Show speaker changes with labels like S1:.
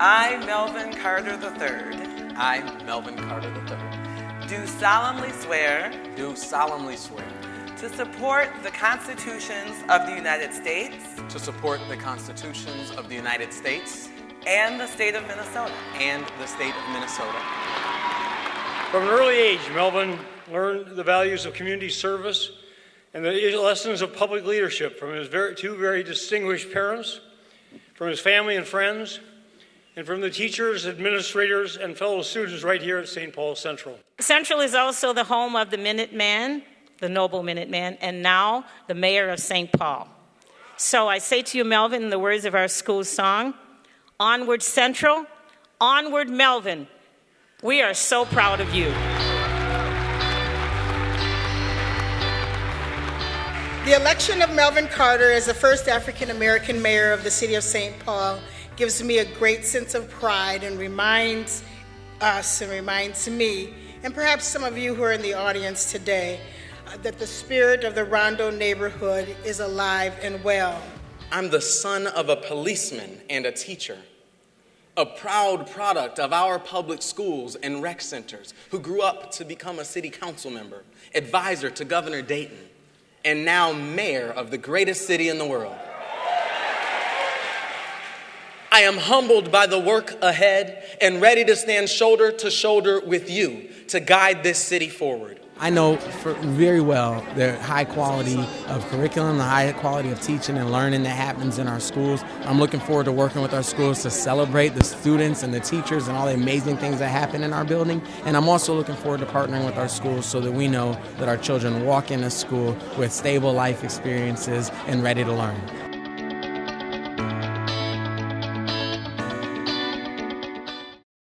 S1: I, Melvin Carter III,
S2: I, Melvin Carter III,
S1: do solemnly swear
S2: do solemnly swear
S1: to support the constitutions of the United States
S2: to support the constitutions of the United States
S1: and the state of Minnesota,
S2: and the state of Minnesota.
S3: From an early age, Melvin learned the values of community service and the lessons of public leadership from his very, two very distinguished parents, from his family and friends, and from the teachers, administrators, and fellow students right here at St. Paul Central.
S4: Central is also the home of the Minuteman, the noble Minuteman, and now the mayor of St. Paul. So I say to you, Melvin, in the words of our school song, Onward Central, onward Melvin. We are so proud of you.
S5: The election of Melvin Carter as the first African American mayor of the city of St. Paul gives me a great sense of pride and reminds us and reminds me, and perhaps some of you who are in the audience today, uh, that the spirit of the Rondo neighborhood is alive and well.
S2: I'm the son of a policeman and a teacher, a proud product of our public schools and rec centers who grew up to become a city council member, advisor to Governor Dayton, and now mayor of the greatest city in the world. I am humbled by the work ahead and ready to stand shoulder to shoulder with you to guide this city forward.
S6: I know very well the high quality of curriculum, the high quality of teaching and learning that happens in our schools. I'm looking forward to working with our schools to celebrate the students and the teachers and all the amazing things that happen in our building. And I'm also looking forward to partnering with our schools so that we know that our children walk into school with stable life experiences and ready to learn.